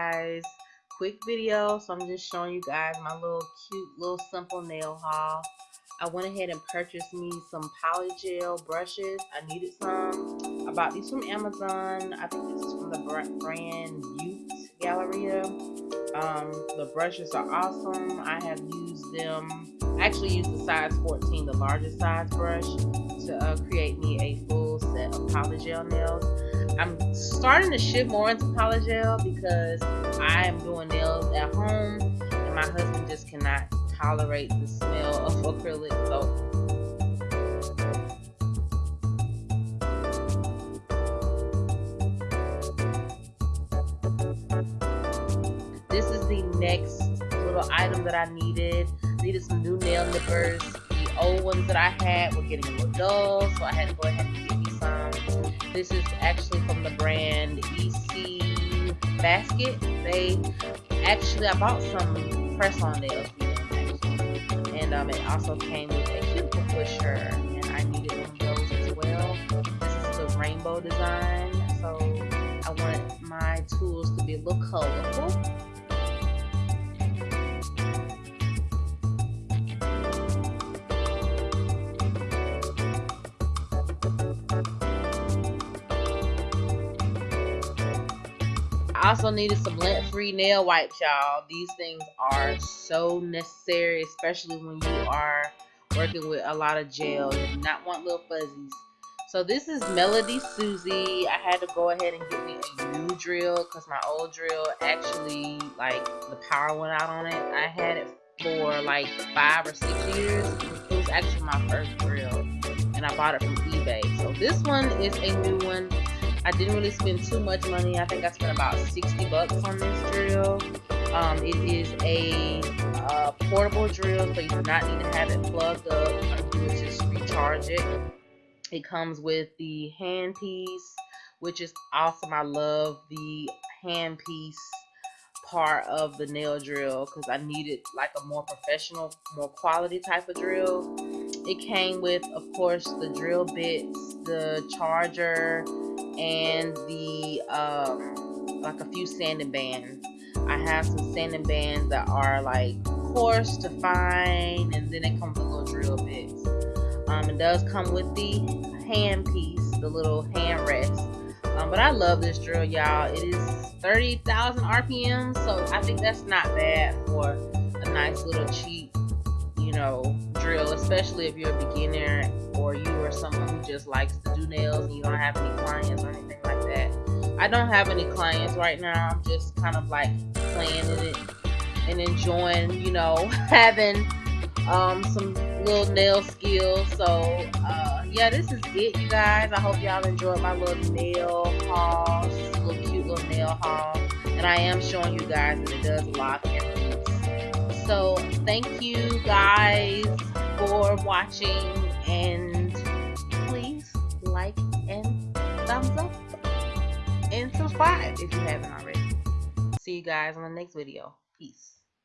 guys. Quick video so i'm just showing you guys my little cute little simple nail haul. I went ahead and purchased me some polygel brushes. I needed some. I bought these from amazon. I think this is from the brand Youth galleria. Um, the brushes are awesome. I have used them. I actually used the size 14 the largest size brush to uh, create me a full set of polygel nails I'm starting to shift more into polygel because I am doing nails at home and my husband just cannot tolerate the smell of acrylic so this is the next little item that I needed. I needed some new nail nippers. The old ones that I had were getting a little dull so I had to go ahead and get this is actually from the brand EC Basket. They actually, I bought some press-on nails actually. And um, it also came with a cuticle pusher. And I needed one of those as well. This is the rainbow design. So I want my tools to be a little colorful. I also needed some lint-free nail wipes, y'all. These things are so necessary, especially when you are working with a lot of gel. You do not want little fuzzies. So this is Melody Susie. I had to go ahead and get me a new drill because my old drill actually, like, the power went out on it. I had it for like five or six years. It was actually my first drill and I bought it from eBay. So this one is a new one. I didn't really spend too much money. I think I spent about 60 bucks on this drill. Um, it is a uh, portable drill, so you do not need to have it plugged up. You just recharge it. It comes with the handpiece, which is awesome. I love the handpiece part of the nail drill because I needed like a more professional, more quality type of drill. It came with, of course, the drill bits, the charger, and the um, like a few sanding bands. I have some sanding bands that are like coarse to fine, and then it comes with little drill bits. Um, it does come with the hand piece, the little hand rest. Um, but I love this drill, y'all. It is 30,000 RPM, so I think that's not bad for a nice little cheap, you know, drill, especially if you're a beginner or just likes to do nails and you don't have any clients or anything like that. I don't have any clients right now. I'm just kind of like playing in it and enjoying, you know, having um, some little nail skills. So, uh, yeah, this is it, you guys. I hope y'all enjoyed my little nail haul. A little cute little nail haul. And I am showing you guys that it does lock and release. So, thank you guys for watching and like and thumbs up and subscribe if you haven't already. See you guys on the next video. Peace.